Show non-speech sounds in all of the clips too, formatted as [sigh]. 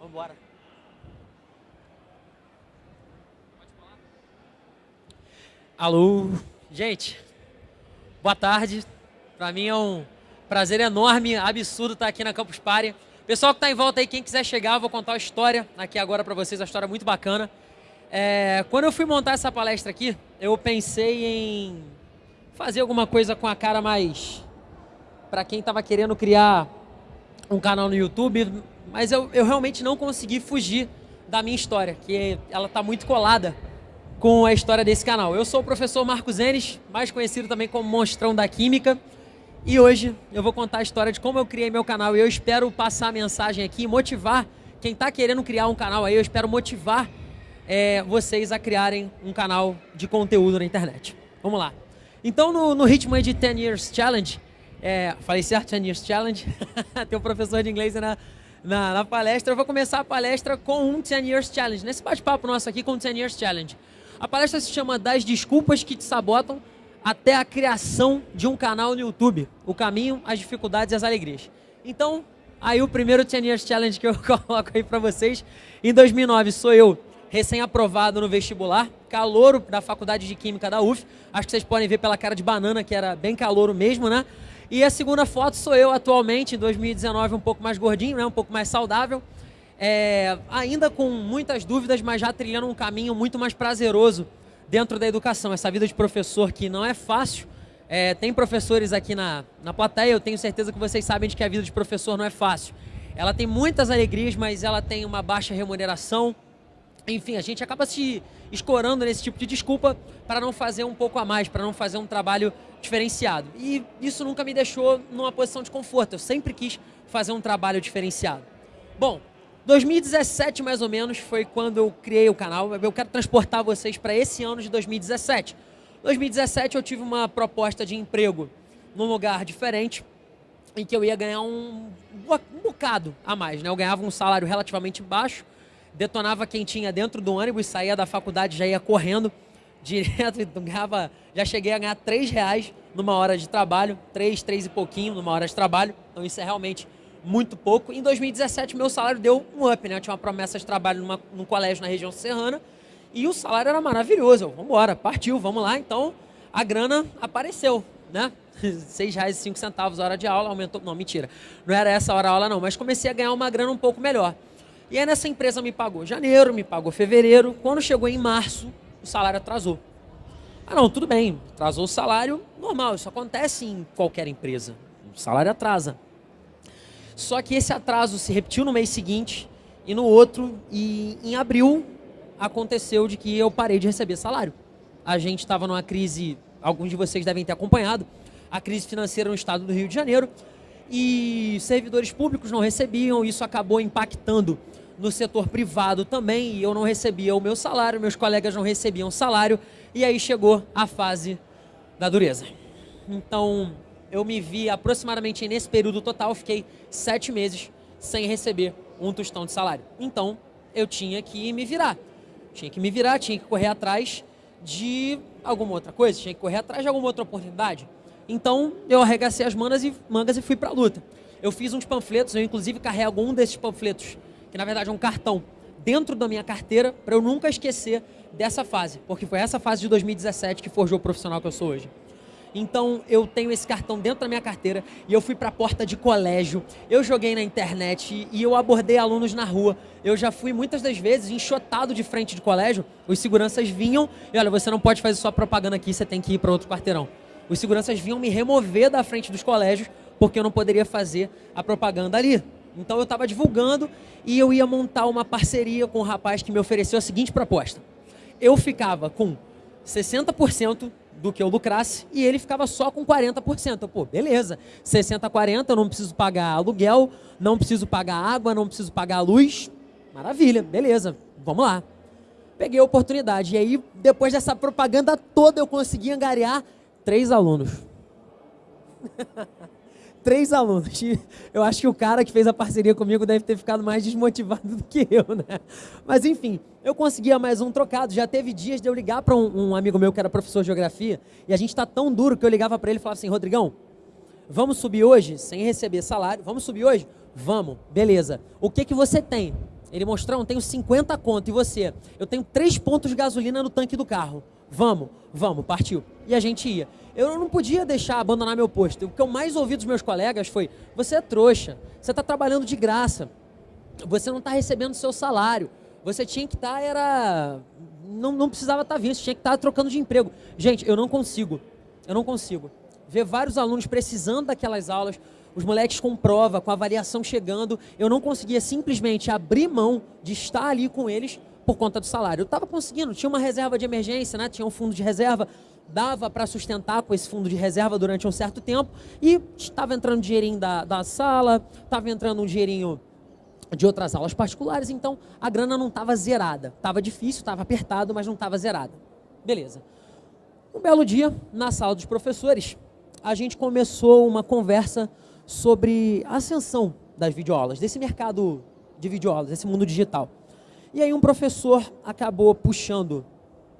Vamos embora. Alô, gente. Boa tarde. Para mim é um prazer enorme, absurdo estar aqui na Campus Party. Pessoal que está em volta aí, quem quiser chegar, eu vou contar uma história aqui agora para vocês, uma história muito bacana. É, quando eu fui montar essa palestra aqui, eu pensei em fazer alguma coisa com a cara mais para quem estava querendo criar um canal no YouTube, mas eu, eu realmente não consegui fugir da minha história, que ela está muito colada com a história desse canal. Eu sou o professor Marcos Enes, mais conhecido também como Monstrão da Química, e hoje eu vou contar a história de como eu criei meu canal e eu espero passar a mensagem aqui motivar quem está querendo criar um canal aí, eu espero motivar é, vocês a criarem um canal de conteúdo na internet. Vamos lá. Então, no, no ritmo de 10 Years Challenge, é, falei certo, 10 Years Challenge? [laughs] Tem um professor de inglês na, na, na, palestra. Eu vou começar a palestra com um 10 Years Challenge, nesse bate-papo nosso aqui com o 10 Years Challenge. A palestra se chama Das Desculpas que Te Sabotam até a criação de um canal no YouTube. O caminho, as dificuldades e as alegrias. Então, aí o primeiro 10 Years Challenge que eu [laughs] coloco aí para vocês. Em 2009 sou eu, recém-aprovado no vestibular, calouro da Faculdade de Química da UF. Acho que vocês podem ver pela cara de banana que era bem calouro mesmo, né? E a segunda foto sou eu atualmente, em 2019, um pouco mais gordinho, né? um pouco mais saudável. É, ainda com muitas dúvidas, mas já trilhando um caminho muito mais prazeroso dentro da educação. Essa vida de professor que não é fácil. É, tem professores aqui na, na plateia, eu tenho certeza que vocês sabem de que a vida de professor não é fácil. Ela tem muitas alegrias, mas ela tem uma baixa remuneração. Enfim, a gente acaba se escorando nesse tipo de desculpa para não fazer um pouco a mais, para não fazer um trabalho diferenciado. E isso nunca me deixou numa posição de conforto. Eu sempre quis fazer um trabalho diferenciado. Bom, 2017 mais ou menos foi quando eu criei o canal. Eu quero transportar vocês para esse ano de 2017. 2017 eu tive uma proposta de emprego num lugar diferente em que eu ia ganhar um, um bocado a mais. Né? Eu ganhava um salário relativamente baixo, detonava quem tinha dentro do ônibus, saía da faculdade, já ia correndo [laughs] direto, ganhava, já cheguei a ganhar 3 reais numa hora de trabalho, 3, 3 e pouquinho numa hora de trabalho, então isso é realmente muito pouco. Em 2017, meu salário deu um up, né? Eu tinha uma promessa de trabalho numa, num colégio na região serrana e o salário era maravilhoso. vamos embora, partiu, vamos lá. Então, a grana apareceu, né? [laughs] R$ reais e cinco centavos a hora de aula, aumentou. Não, mentira. Não era essa hora a aula, não. Mas comecei a ganhar uma grana um pouco melhor. E aí nessa empresa me pagou janeiro, me pagou fevereiro. Quando chegou em março, o salário atrasou. Ah, não, tudo bem. Atrasou o salário, normal. Isso acontece em qualquer empresa. O salário atrasa. Só que esse atraso se repetiu no mês seguinte e no outro. E em abril aconteceu de que eu parei de receber salário. A gente estava numa crise, alguns de vocês devem ter acompanhado, a crise financeira no estado do Rio de Janeiro. E servidores públicos não recebiam, isso acabou impactando no setor privado também, e eu não recebia o meu salário, meus colegas não recebiam salário, e aí chegou a fase da dureza. Então, eu me vi aproximadamente nesse período total, fiquei sete meses sem receber um tostão de salário. Então, eu tinha que me virar. Tinha que me virar, tinha que correr atrás de alguma outra coisa, tinha que correr atrás de alguma outra oportunidade. Então, eu arregacei as mangas e, mangas e fui para a luta. Eu fiz uns panfletos, eu inclusive carrego um desses panfletos, que na verdade é um cartão, dentro da minha carteira, para eu nunca esquecer dessa fase, porque foi essa fase de 2017 que forjou o profissional que eu sou hoje. Então eu tenho esse cartão dentro da minha carteira e eu fui para a porta de colégio, eu joguei na internet e eu abordei alunos na rua. Eu já fui muitas das vezes enxotado de frente de colégio, os seguranças vinham e olha, você não pode fazer sua propaganda aqui, você tem que ir para outro quarteirão. Os seguranças vinham me remover da frente dos colégios porque eu não poderia fazer a propaganda ali. Então eu estava divulgando e eu ia montar uma parceria com um rapaz que me ofereceu a seguinte proposta. Eu ficava com 60% do que eu lucrasse e ele ficava só com 40%. Pô, beleza. 60 a 40, eu não preciso pagar aluguel, não preciso pagar água, não preciso pagar luz. Maravilha, beleza. Vamos lá. Peguei a oportunidade. E aí, depois dessa propaganda toda, eu consegui angariar três alunos. [laughs] três alunos. [laughs] Eu acho que o cara que fez a parceria comigo deve ter ficado mais desmotivado [laughs] do que eu, né? Mas enfim, eu conseguia mais um trocado. Já teve dias de eu ligar para um, um, amigo meu que era professor de geografia e a gente está tão duro que eu ligava para ele e falava assim: Rodrigão, vamos subir hoje sem receber salário? Vamos subir hoje? Vamos, beleza. O que que você tem? Ele mostrou, eu tenho 50 conto e você? Eu tenho 3 pontos de gasolina no tanque do carro. Vamos, vamos, partiu. E a gente ia. Eu não podia deixar abandonar meu posto. O que eu mais ouvi dos meus colegas foi: você é trouxa, você está trabalhando de graça, você não está recebendo seu salário. Você tinha que estar, tá, era. Não, não precisava estar tá vindo, você tinha que estar tá trocando de emprego. Gente, eu não consigo. Eu não consigo. Ver vários alunos precisando daquelas aulas, os moleques com prova, com avaliação chegando, eu não conseguia simplesmente abrir mão de estar ali com eles por conta do salário. Eu estava conseguindo, tinha uma reserva de emergência, né? tinha um fundo de reserva, dava para sustentar com esse fundo de reserva durante um certo tempo e estava entrando dinheirinho da, da sala, estava entrando um dinheirinho de outras aulas particulares, então a grana não estava zerada. Estava difícil, estava apertado, mas não estava zerada. Beleza. Um belo dia, na sala dos professores, a gente começou uma conversa sobre a ascensão das videoaulas, desse mercado de videoaulas, desse mundo digital. E aí um professor acabou puxando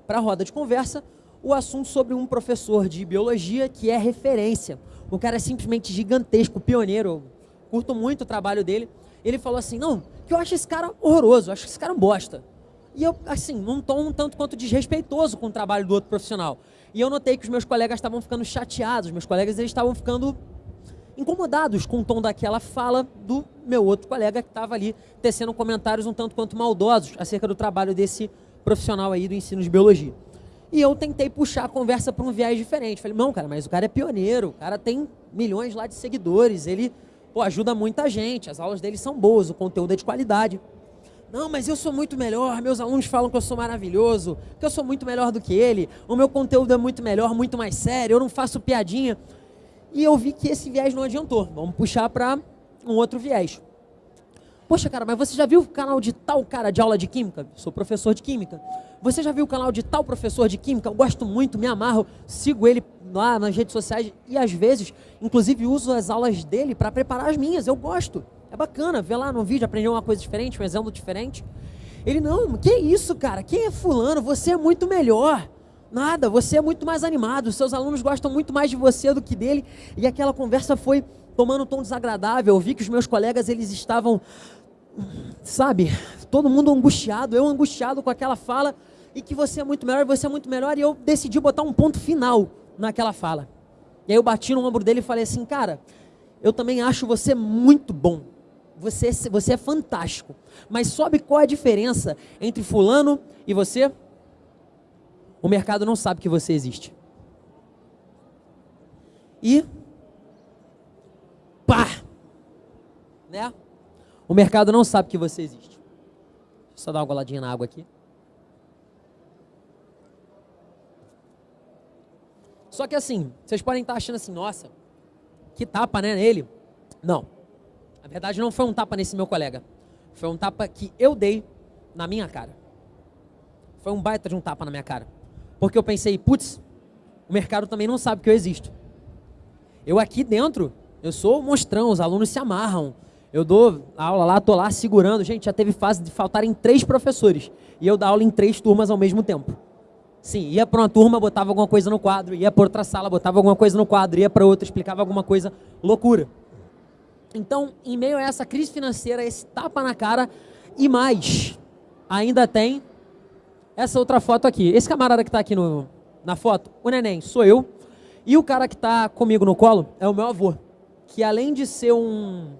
para a roda de conversa o assunto sobre um professor de biologia que é referência. O cara é simplesmente gigantesco, pioneiro. curto muito o trabalho dele. Ele falou assim: não, que eu acho esse cara horroroso, acho que esse cara é um bosta. E eu, assim, num tom um tanto quanto desrespeitoso com o trabalho do outro profissional. E eu notei que os meus colegas estavam ficando chateados, meus colegas eles estavam ficando incomodados com o tom daquela fala do meu outro colega que estava ali tecendo comentários um tanto quanto maldosos acerca do trabalho desse profissional aí do ensino de biologia. E eu tentei puxar a conversa para um viés diferente. Falei, não, cara, mas o cara é pioneiro, o cara tem milhões lá de seguidores, ele pô, ajuda muita gente, as aulas dele são boas, o conteúdo é de qualidade. Não, mas eu sou muito melhor, meus alunos falam que eu sou maravilhoso, que eu sou muito melhor do que ele, o meu conteúdo é muito melhor, muito mais sério, eu não faço piadinha. E eu vi que esse viés não adiantou. Vamos puxar para um outro viés. Poxa, cara, mas você já viu o canal de tal cara de aula de química? Sou professor de química. Você já viu o canal de tal professor de química? Eu gosto muito, me amarro, sigo ele lá nas redes sociais e às vezes, inclusive, uso as aulas dele para preparar as minhas. Eu gosto. É bacana ver lá no vídeo, aprender uma coisa diferente, um exemplo diferente. Ele, não, que isso, cara? Quem é fulano? Você é muito melhor. Nada, você é muito mais animado, seus alunos gostam muito mais de você do que dele. E aquela conversa foi tomando um tom desagradável. Eu vi que os meus colegas eles estavam, sabe, todo mundo angustiado, eu angustiado com aquela fala e que você é muito melhor, você é muito melhor. E eu decidi botar um ponto final naquela fala. E aí eu bati no ombro dele e falei assim, cara, eu também acho você muito bom. Você, você é fantástico. Mas sabe qual é a diferença entre fulano e você? O mercado não sabe que você existe. E pá! Né? O mercado não sabe que você existe. Deixa eu só dar uma goladinha na água aqui. Só que assim, vocês podem estar achando assim, nossa, que tapa, né, nele. Não. Na verdade, não foi um tapa nesse meu colega. Foi um tapa que eu dei na minha cara. Foi um baita de um tapa na minha cara. Porque eu pensei, putz, o mercado também não sabe que eu existo. Eu aqui dentro, eu sou monstrão, os alunos se amarram. Eu dou aula lá, tô lá segurando. Gente, já teve fase de faltarem três professores. E eu dar aula em três turmas ao mesmo tempo. Sim, ia para uma turma, botava alguma coisa no quadro, ia para outra sala, botava alguma coisa no quadro, ia para outra, explicava alguma coisa, loucura. Então, em meio a essa crise financeira, esse tapa na cara e mais, ainda tem essa outra foto aqui. Esse camarada que está aqui no, na foto, o neném, sou eu. E o cara que está comigo no colo é o meu avô. Que além de ser um,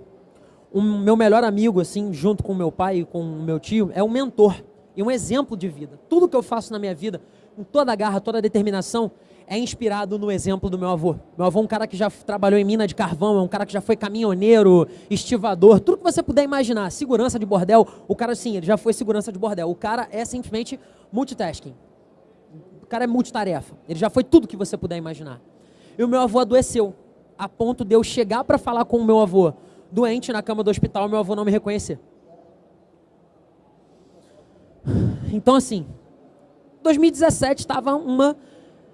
um meu melhor amigo, assim, junto com meu pai e com o meu tio, é um mentor e um exemplo de vida. Tudo que eu faço na minha vida, com toda a garra, toda a determinação, é inspirado no exemplo do meu avô. Meu avô é um cara que já trabalhou em mina de carvão, é um cara que já foi caminhoneiro, estivador, tudo que você puder imaginar. Segurança de bordel, o cara sim, ele já foi segurança de bordel. O cara é simplesmente multitasking. O cara é multitarefa. Ele já foi tudo que você puder imaginar. E o meu avô adoeceu, a ponto de eu chegar para falar com o meu avô doente na cama do hospital, meu avô não me reconhecer. Então assim, 2017 estava uma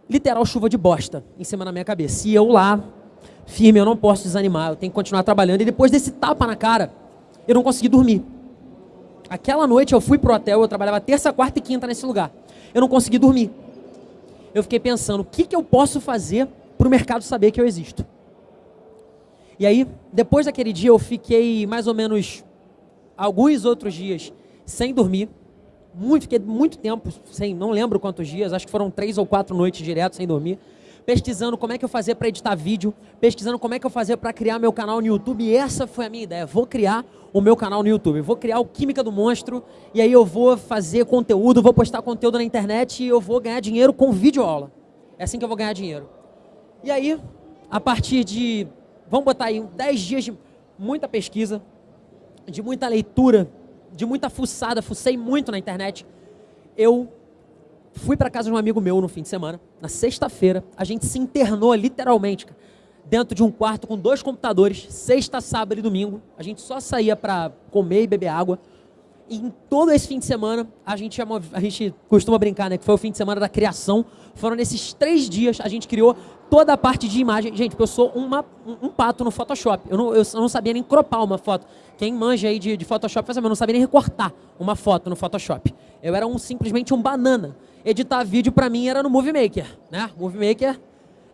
literal chuva de bosta em cima da minha cabeça. E eu lá, firme, eu não posso desanimar, eu tenho que continuar trabalhando. E depois desse tapa na cara, eu não consegui dormir. Aquela noite eu fui pro hotel, eu trabalhava terça, quarta e quinta nesse lugar. Eu não consegui dormir. Eu fiquei pensando, o que, que eu posso fazer para o mercado saber que eu existo? E aí, depois daquele dia, eu fiquei mais ou menos alguns outros dias sem dormir. Muito, fiquei muito tempo, sem, não lembro quantos dias, acho que foram três ou quatro noites direto sem dormir pesquisando como é que eu fazia para editar vídeo, pesquisando como é que eu fazia para criar meu canal no YouTube. E essa foi a minha ideia. Vou criar o meu canal no YouTube. Vou criar o Química do Monstro e aí eu vou fazer conteúdo, vou postar conteúdo na internet e eu vou ganhar dinheiro com vídeo aula. É assim que eu vou ganhar dinheiro. E aí, a partir de, vamos botar aí, 10 dias de muita pesquisa, de muita leitura, de muita fuçada, fucei muito na internet, eu Fui para casa de um amigo meu no fim de semana, na sexta-feira. A gente se internou literalmente dentro de um quarto com dois computadores, sexta, sábado e domingo. A gente só saía para comer e beber água. E em todo esse fim de semana, a gente, a gente costuma brincar, né? Que foi o fim de semana da criação. Foram nesses três dias, a gente criou toda a parte de imagem. Gente, eu sou uma, um, um, pato no Photoshop. Eu não, eu não sabia nem cropar uma foto. Quem manja aí de, de Photoshop, eu não sabia nem recortar uma foto no Photoshop. Eu era um, simplesmente um banana editar vídeo para mim era no Movie Maker, né? Movie Maker.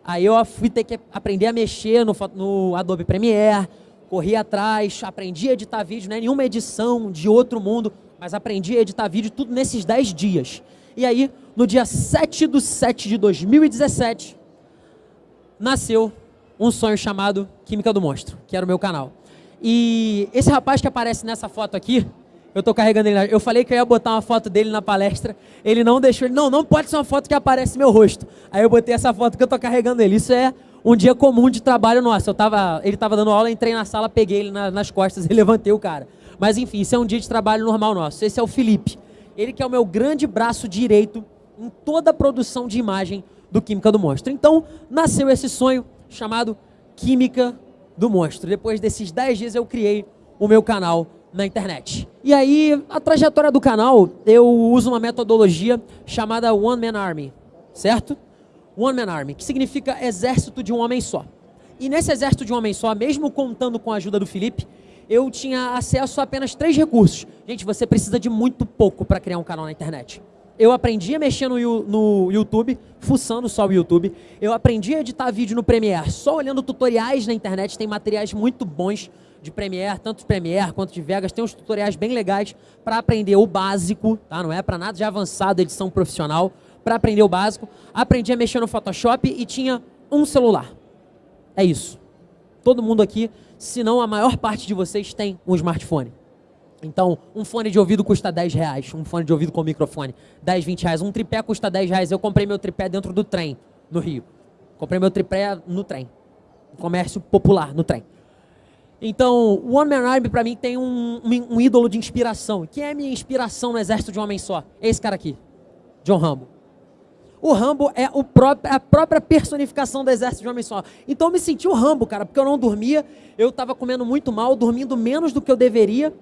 Aí eu fui ter que aprender a mexer no, no Adobe Premiere, corri atrás, aprendi a editar vídeo, não é nenhuma edição de outro mundo, mas aprendi a editar vídeo tudo nesses 10 dias. E aí, no dia 7 de 7 de 2017, nasceu um sonho chamado Química do Monstro, que era o meu canal. E esse rapaz que aparece nessa foto aqui, eu tô carregando ele. Eu falei que eu ia botar uma foto dele na palestra. Ele não deixou. Ele, não, não pode ser uma foto que aparece meu rosto. Aí eu botei essa foto que eu tô carregando ele. Isso é um dia comum de trabalho nosso. Eu tava, ele tava dando aula, entrei na sala, peguei ele na, nas costas [laughs] e levantei o cara. Mas enfim, isso é um dia de trabalho normal nosso. Esse é o Felipe. Ele que é o meu grande braço direito em toda a produção de imagem do Química do Monstro. Então, nasceu esse sonho chamado Química do Monstro. Depois desses 10 dias eu criei o meu canal na internet. E aí, a trajetória do canal, eu uso uma metodologia chamada One Man Army, certo? One Man Army, que significa exército de um homem só. E nesse exército de um homem só, mesmo contando com a ajuda do Felipe, eu tinha acesso a apenas três recursos. Gente, você precisa de muito pouco para criar um canal na internet. Eu aprendi a mexer no, no YouTube, fuçando só o YouTube. Eu aprendi a editar vídeo no Premiere, só olhando tutoriais na internet, tem materiais muito bons de Premiere, tanto de Premiere quanto de Vegas, tem uns tutoriais bem legais para aprender o básico, tá? Não é para nada de avançado, edição profissional, para aprender o básico. Aprendi a mexer no Photoshop e tinha um celular. É isso. Todo mundo aqui, se não a maior parte de vocês, tem um smartphone. Então, um fone de ouvido custa 10 reais, um fone de ouvido com microfone, 10, 20 reais. Um tripé custa 10 reais. Eu comprei meu tripé dentro do trem, no Rio. Comprei meu tripé no trem. Comércio popular, no trem. Então, o Man Army, para mim, tem um, um, um, ídolo de inspiração. Quem é a minha inspiração no exército de um homem só? É esse cara aqui, John Rambo. O Rambo é o próprio, a própria personificação do exército de um homem só. Então, eu me senti o Rambo, cara, porque eu não dormia, eu estava comendo muito mal, dormindo menos do que eu deveria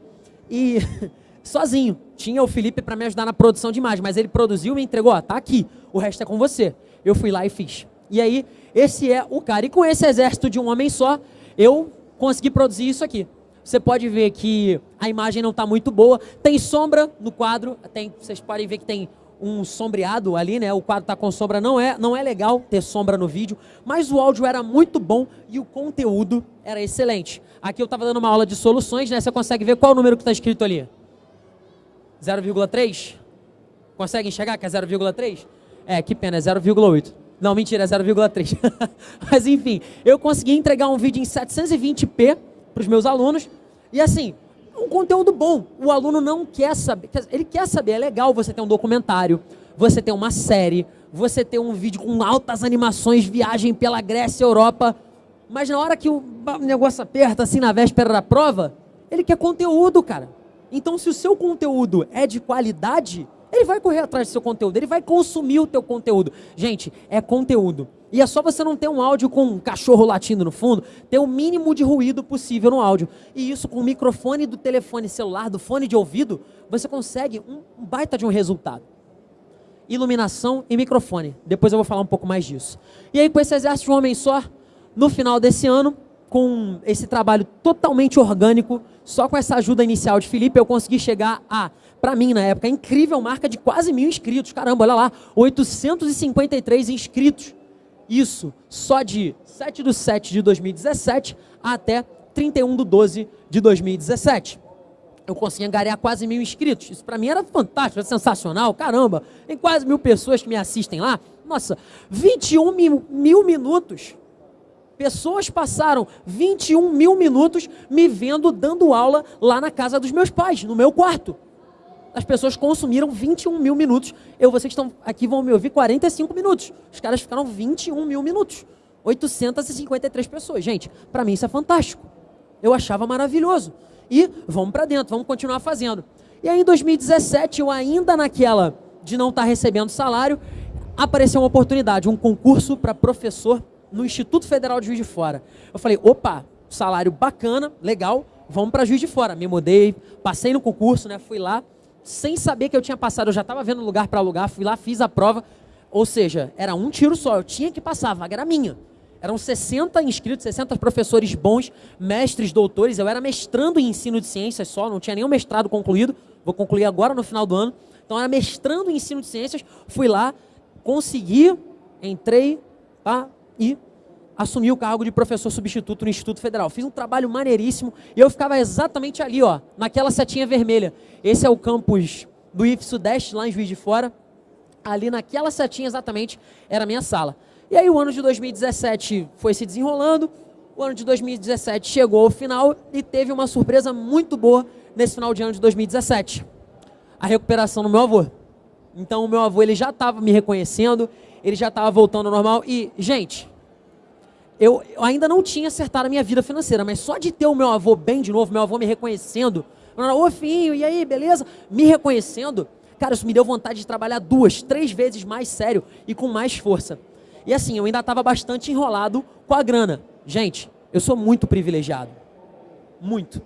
e [laughs] sozinho. Tinha o Felipe para me ajudar na produção de imagem, mas ele produziu e me entregou, ó, tá aqui, o resto é com você. Eu fui lá e fiz. E aí, esse é o cara. E com esse exército de um homem só, eu conseguir produzir isso aqui. Você pode ver que a imagem não está muito boa. Tem sombra no quadro. Tem, vocês podem ver que tem um sombreado ali, né? O quadro está com sombra. Não é, não é legal ter sombra no vídeo. Mas o áudio era muito bom e o conteúdo era excelente. Aqui eu estava dando uma aula de soluções, né? Você consegue ver qual o número que está escrito ali? 0,3? Consegue enxergar que é 0,3? É, que pena, é 0,8. Não, mentira, é 0,3. [laughs] Mas enfim, eu consegui entregar um vídeo em 720p para os meus alunos. E assim, um conteúdo bom. O aluno não quer saber. Ele quer saber, é legal você ter um documentário, você ter uma série, você ter um vídeo com altas animações, viagem pela Grécia, Europa. Mas na hora que o negócio aperta, assim, na véspera da prova, ele quer conteúdo, cara. Então, se o seu conteúdo é de qualidade, ele vai correr atrás do seu conteúdo, ele vai consumir o teu conteúdo. Gente, é conteúdo. E é só você não ter um áudio com um cachorro latindo no fundo, ter o mínimo de ruído possível no áudio. E isso com o microfone do telefone celular, do fone de ouvido, você consegue um baita de um resultado. Iluminação e microfone. Depois eu vou falar um pouco mais disso. E aí, com esse exército de um homem só, no final desse ano, com esse trabalho totalmente orgânico, só com essa ajuda inicial de Felipe, eu consegui chegar a para mim na época, incrível marca de quase mil inscritos. Caramba, olha lá, 853 inscritos. Isso só de 7 de 7 de 2017 até 31 de 12 de 2017. eu consegui angariar quase mil inscritos. Isso para mim era fantástico, era sensacional. Caramba, tem quase mil pessoas que me assistem lá. Nossa, 21 mil, mil minutos. Pessoas passaram 21 mil minutos me vendo dando aula lá na casa dos meus pais, no meu quarto. As pessoas consumiram 21 mil minutos. Eu, vocês estão aqui vão me ouvir 45 minutos. Os caras ficaram 21 mil minutos. 853 pessoas. Gente, para mim isso é fantástico. Eu achava maravilhoso. E vamos para dentro, vamos continuar fazendo. E aí em 2017, eu ainda naquela de não estar tá recebendo salário, apareceu uma oportunidade, um concurso para professor no Instituto Federal de Juiz de Fora. Eu falei, opa, salário bacana, legal, vamos para Juiz de Fora. Me mudei, passei no concurso, né? Fui lá, sem saber que eu tinha passado, eu já estava vendo lugar para lugar, fui lá, fiz a prova. Ou seja, era um tiro só, eu tinha que passar, a vaga era minha. Eram 60 inscritos, 60 professores bons, mestres, doutores. Eu era mestrando em ensino de ciências só, não tinha nenhum mestrado concluído. Vou concluir agora no final do ano. Então, era mestrando em ensino de ciências. Fui lá, consegui, entrei tá, e assumi o cargo de professor substituto no Instituto Federal. Fiz um trabalho maneiríssimo e eu ficava exatamente ali, ó, naquela setinha vermelha. Esse é o campus do IF Sudeste, lá em Juiz de Fora. Ali naquela setinha exatamente era a minha sala. E aí o ano de 2017 foi se desenrolando, o ano de 2017 chegou ao final e teve uma surpresa muito boa nesse final de ano de 2017. A recuperação do meu avô. Então o meu avô ele já estava me reconhecendo, ele já estava voltando ao normal e, gente, eu, ainda não tinha acertado a minha vida financeira, mas só de ter o meu avô bem de novo, meu avô me reconhecendo, ô filho, e aí, beleza? Me reconhecendo, cara, isso me deu vontade de trabalhar duas, três vezes mais sério e com mais força. E assim, eu ainda estava bastante enrolado com a grana. Gente, eu sou muito privilegiado. Muito.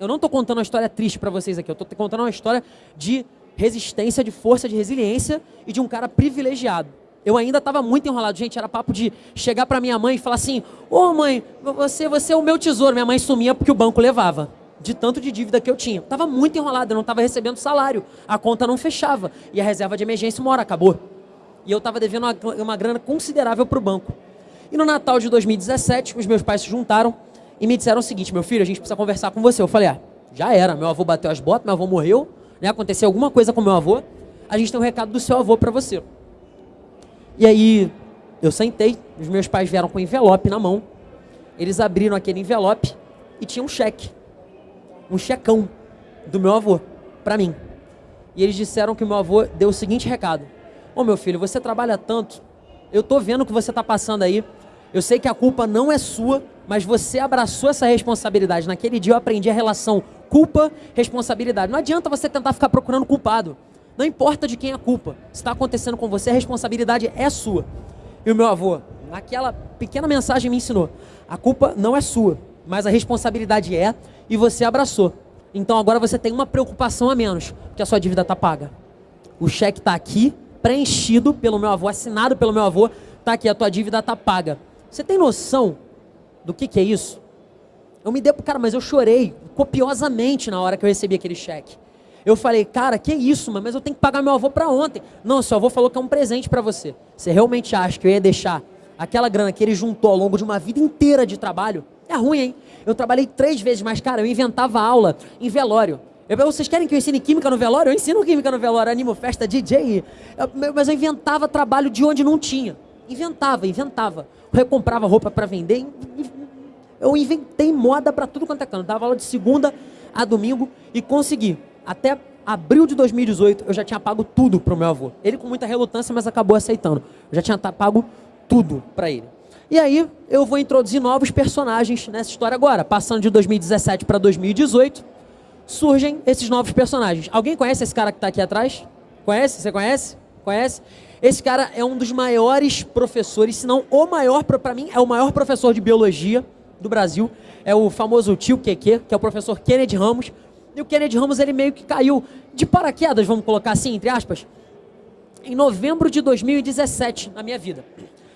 Eu não estou contando uma história triste para vocês aqui. Eu estou contando uma história de resistência, de força, de resiliência e de um cara privilegiado. Eu ainda estava muito enrolado. Gente, era papo de chegar para minha mãe e falar assim: Ô oh, mãe, você, você é o meu tesouro. Minha mãe sumia porque o banco levava. De tanto de dívida que eu tinha. Estava muito enrolado, eu não estava recebendo salário. A conta não fechava. E a reserva de emergência uma hora acabou e eu estava devendo uma, uma grana considerável para o banco. E no Natal de 2017, os meus pais se juntaram e me disseram o seguinte: meu filho, a gente precisa conversar com você. Eu falei: ah, já era, meu avô bateu as botas, meu avô morreu, né? aconteceu alguma coisa com meu avô, a gente tem um recado do seu avô para você. E aí eu sentei, os meus pais vieram com envelope na mão, eles abriram aquele envelope e tinha um cheque, um checão do meu avô para mim. E eles disseram que o meu avô deu o seguinte recado: Ô meu filho, você trabalha tanto, eu tô vendo o que você está passando aí. Eu sei que a culpa não é sua, mas você abraçou essa responsabilidade. Naquele dia eu aprendi a relação culpa-responsabilidade. Não adianta você tentar ficar procurando culpado. Não importa de quem é a culpa. Se está acontecendo com você, a responsabilidade é sua. E o meu avô, naquela pequena mensagem, me ensinou: a culpa não é sua, mas a responsabilidade é, e você abraçou. Então agora você tem uma preocupação a menos, porque a sua dívida está paga. O cheque está aqui, preenchido pelo meu avô, assinado pelo meu avô, tá aqui, a tua dívida tá paga. Você tem noção do que, que é isso? Eu me dei, cara, mas eu chorei copiosamente na hora que eu recebi aquele cheque. Eu falei, cara, que isso, mas eu tenho que pagar meu avô para ontem. Não, seu avô falou que é um presente para você. Você realmente acha que eu ia deixar aquela grana que ele juntou ao longo de uma vida inteira de trabalho? É ruim, hein? Eu trabalhei três vezes mais, cara, eu inventava aula em velório. Eu, vocês querem que eu ensine química no velório? Eu ensino química no velório, animo festa, DJ. Eu, mas eu inventava trabalho de onde não tinha. Inventava, inventava. Eu comprava roupa para vender. Eu inventei moda para tudo quanto é canto. Dava aula de segunda a domingo e consegui. Até abril de 2018 eu já tinha pago tudo pro meu avô. Ele com muita relutância, mas acabou aceitando. Eu já tinha pago tudo para ele. E aí eu vou introduzir novos personagens nessa história agora, passando de 2017 para 2018 surgem esses novos personagens. Alguém conhece esse cara que está aqui atrás? Conhece? Você conhece? Conhece? Esse cara é um dos maiores professores, se não o maior, para mim, é o maior professor de biologia do Brasil. É o famoso tio QQ, que é o professor Kennedy Ramos. E o Kennedy Ramos, ele meio que caiu de paraquedas, vamos colocar assim, entre aspas, em novembro de 2017, na minha vida.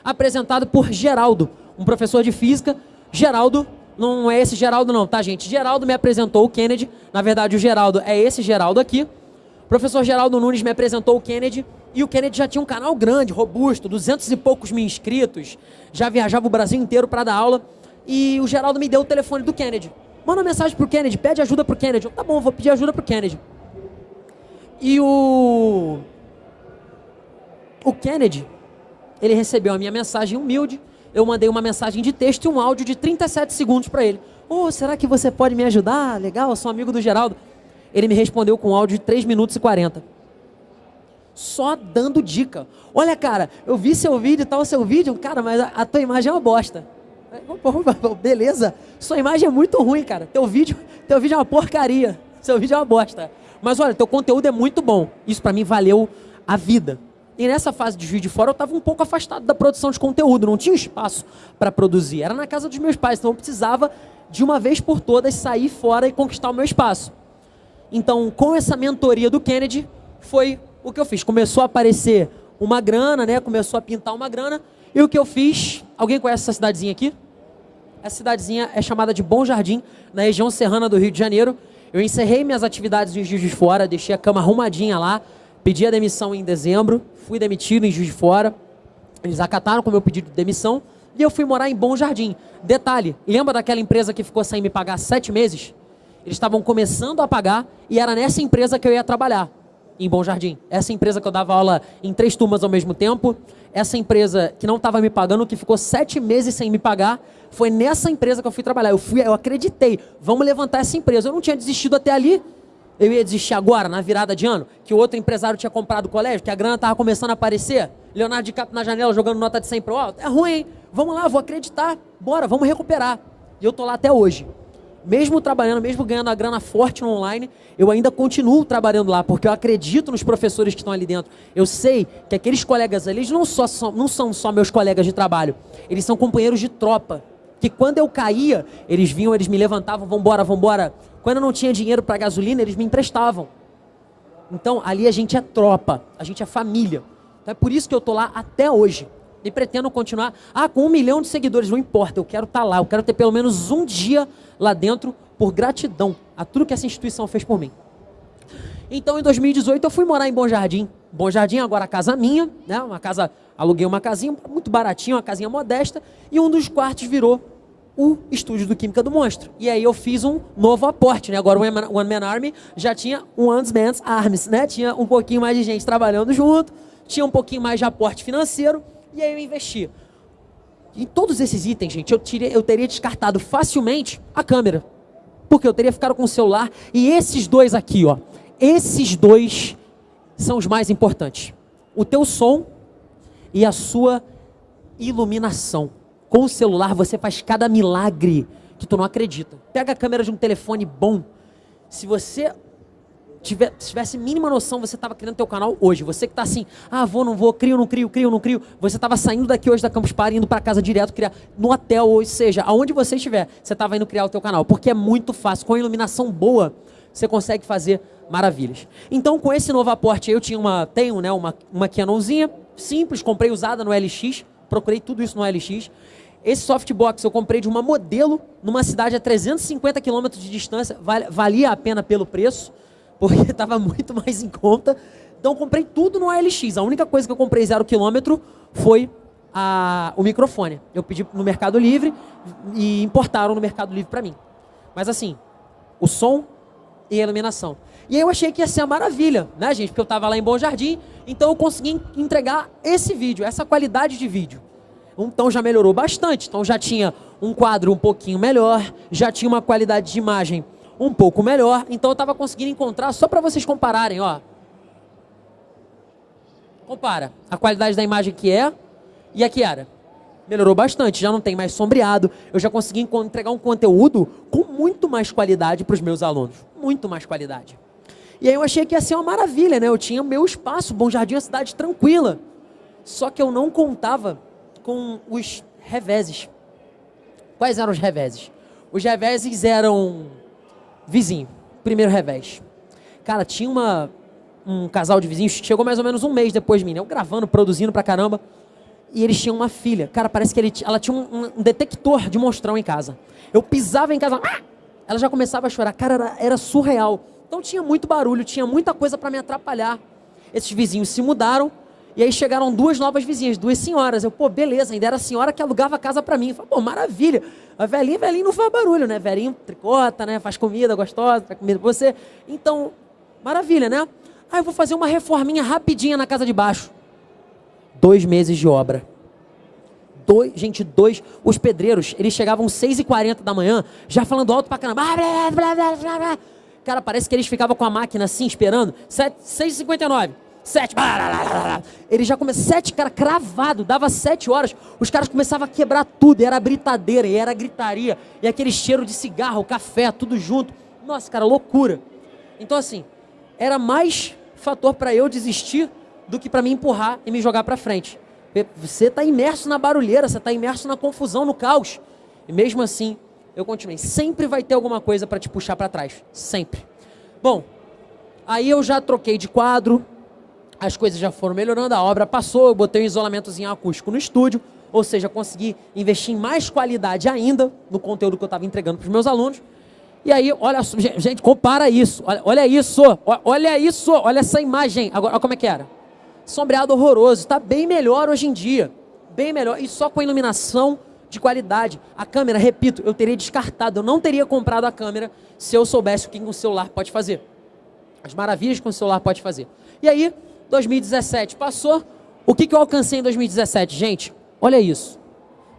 Apresentado por Geraldo, um professor de física. Geraldo não é esse Geraldo não, tá, gente? Geraldo me apresentou o Kennedy. Na verdade, o Geraldo é esse Geraldo aqui. O professor Geraldo Nunes me apresentou o Kennedy. E o Kennedy já tinha um canal grande, robusto, duzentos e poucos mil inscritos. Já viajava o Brasil inteiro para dar aula. E o Geraldo me deu o telefone do Kennedy. Manda uma mensagem pro Kennedy, pede ajuda pro Kennedy. Eu, tá bom, vou pedir ajuda pro Kennedy. E o. O Kennedy, ele recebeu a minha mensagem humilde. Eu mandei uma mensagem de texto e um áudio de 37 segundos para ele. Oh, será que você pode me ajudar? Legal, eu sou amigo do Geraldo. Ele me respondeu com um áudio de 3 minutos e 40. Só dando dica. Olha, cara, eu vi seu vídeo tal, seu vídeo, cara, mas a, a tua imagem é uma bosta. Beleza, sua imagem é muito ruim, cara. Teu vídeo, teu vídeo é uma porcaria. [laughs] Seu vídeo é uma bosta. Mas olha, teu conteúdo é muito bom. Isso para mim valeu a vida. E nessa fase de vídeo de fora eu estava um pouco afastado da produção de conteúdo, não tinha espaço para produzir. Era na casa dos meus pais, então eu precisava de uma vez por todas sair fora e conquistar o meu espaço. Então, com essa mentoria do Kennedy, foi o que eu fiz. Começou a aparecer uma grana, né? Começou a pintar uma grana. E o que eu fiz? Alguém conhece essa cidadezinha aqui? Essa cidadezinha é chamada de Bom Jardim, na região serrana do Rio de Janeiro. Eu encerrei minhas atividades em Juiz de Fora, deixei a cama arrumadinha lá, pedi a demissão em dezembro, fui demitido em Juiz de Fora. Eles acataram com o meu pedido de demissão e eu fui morar em Bom Jardim. Detalhe, lembra daquela empresa que ficou sem me pagar sete meses? Eles estavam começando a pagar e era nessa empresa que eu ia trabalhar, em Bom Jardim. Essa empresa que eu dava aula em três turmas ao mesmo tempo, essa empresa que não estava me pagando, que ficou sete meses sem me pagar, foi nessa empresa que eu fui trabalhar. Eu fui, eu acreditei, vamos levantar essa empresa. Eu não tinha desistido até ali. Eu ia desistir agora, na virada de ano, que o outro empresário tinha comprado o colégio, que a grana estava começando a aparecer. Leonardo DiCaprio na janela jogando nota de 100 pro alto. É ruim, hein? Vamos lá, vou acreditar. Bora, vamos recuperar. E eu tô lá até hoje. Mesmo trabalhando, mesmo ganhando a grana forte no online, eu ainda continuo trabalhando lá, porque eu acredito nos professores que estão ali dentro. Eu sei que aqueles colegas ali, eles não, só, não são só meus colegas de trabalho, eles são companheiros de tropa que quando eu caía, eles vinham, eles me levantavam, vambora, vambora. Quando eu não tinha dinheiro para gasolina, eles me emprestavam. Então, ali a gente é tropa, a gente é família. Então, é por isso que eu tô lá até hoje. E pretendo continuar. Ah, com um milhão de seguidores, não importa, eu quero estar tá lá, eu quero ter pelo menos um dia lá dentro por gratidão a tudo que essa instituição fez por mim. Então, em 2018, eu fui morar em Bom Jardim. Bom Jardim, agora a casa minha, né? Uma casa, aluguei uma casinha muito baratinha, uma casinha modesta, e um dos quartos virou o estúdio do Química do Monstro. E aí eu fiz um novo aporte, né? Agora o One Man Army já tinha um One Man's Arms, né? Tinha um pouquinho mais de gente trabalhando junto, tinha um pouquinho mais de aporte financeiro, e aí eu investi. Em todos esses itens, gente, eu, tirei, eu teria descartado facilmente a câmera. Porque eu teria ficado com o celular. E esses dois aqui, ó, esses dois são os mais importantes. O teu som e a sua iluminação. Com o celular você faz cada milagre que tu não acredita. Pega a câmera de um telefone bom. Se você se tivesse mínima noção, você estava criando teu canal hoje. Você que está assim, ah, vou, não vou, crio, não crio, crio, não crio. Você estava saindo daqui hoje da Campus Party, indo para casa direto, criar no hotel, ou seja, aonde você estiver, você estava indo criar o teu canal. Porque é muito fácil. Com a iluminação boa, você consegue fazer maravilhas. Então, com esse novo aporte, eu tinha uma, tenho, né, uma, uma Canonzinha simples, comprei usada no LX, procurei tudo isso no LX. Esse softbox eu comprei de uma modelo numa cidade a 350 quilômetros de distância, valia a pena pelo preço, porque [laughs] estava muito mais em conta. Então comprei tudo no OLX. A única coisa que eu comprei zero quilômetro foi a, o microfone. Eu pedi no Mercado Livre e importaram no Mercado Livre para mim. Mas assim, o som e a iluminação. E aí eu achei que ia ser uma maravilha, né, gente? Porque eu estava lá em Bom Jardim, então eu consegui entregar esse vídeo, essa qualidade de vídeo. Então já melhorou bastante. Então já tinha um quadro um pouquinho melhor, já tinha uma qualidade de imagem um pouco melhor. Então eu estava conseguindo encontrar, só para vocês compararem, ó. Compara a qualidade da imagem que é e a que era melhorou bastante, já não tem mais sombreado, eu já consegui entregar um conteúdo com muito mais qualidade para os meus alunos, muito mais qualidade. E aí eu achei que ia ser uma maravilha, né? Eu tinha meu espaço, Bom Jardim é uma cidade tranquila. Só que eu não contava com os reveses. Quais eram os reveses? Os reveses eram vizinho, primeiro revés. Cara, tinha uma, um casal de vizinhos, chegou mais ou menos um mês depois de mim, né? Eu gravando, produzindo pra caramba e eles tinham uma filha. Cara, parece que ele, ela tinha um, um, detector de monstrão em casa. Eu pisava em casa, ah! ela já começava a chorar. Cara, era, era surreal. Então tinha muito barulho, tinha muita coisa para me atrapalhar. Esses vizinhos se mudaram E aí chegaram duas novas vizinhas, duas senhoras. Eu, pô, beleza, ainda era a senhora que alugava a casa para mim. Eu falei, pô, maravilha. A velhinha, velhinho não faz barulho, né? Velhinho tricota, né? Faz comida gostosa, faz comida pra você. Então, maravilha, né? Aí eu vou fazer uma reforminha rapidinha na casa de baixo. Dois meses de obra. Dois, gente, dois. Os pedreiros, eles chegavam 6h40 da manhã, já falando alto pra caramba. Cara, parece que eles ficavam com a máquina assim, esperando. 6h59. 7. Ele já começou. 7, cara, cravado. Dava 7 horas. Os caras começavam a quebrar tudo. Era britadeira, e era gritaria. E aquele cheiro de cigarro, café, tudo junto. Nossa, cara, loucura. Então, assim, era mais fator para eu desistir do que para me empurrar e me jogar para frente. Você está imerso na barulheira, você está imerso na confusão, no caos. E mesmo assim, eu continuei. Sempre vai ter alguma coisa para te puxar para trás. Sempre. Bom, aí eu já troquei de quadro, as coisas já foram melhorando, a obra passou, eu botei um isolamentozinho acústico no estúdio, ou seja, consegui investir em mais qualidade ainda no conteúdo que eu estava entregando para os meus alunos. E aí, olha, gente, compara isso, olha, olha isso, olha isso, olha essa imagem. Agora, olha como é que era sombreado horroroso. Está bem melhor hoje em dia. Bem melhor. E só com iluminação de qualidade. A câmera, repito, eu teria descartado. Eu não teria comprado a câmera se eu soubesse o que um celular pode fazer. As maravilhas que um celular pode fazer. E aí, 2017 passou. O que, que eu alcancei em 2017? Gente, olha isso.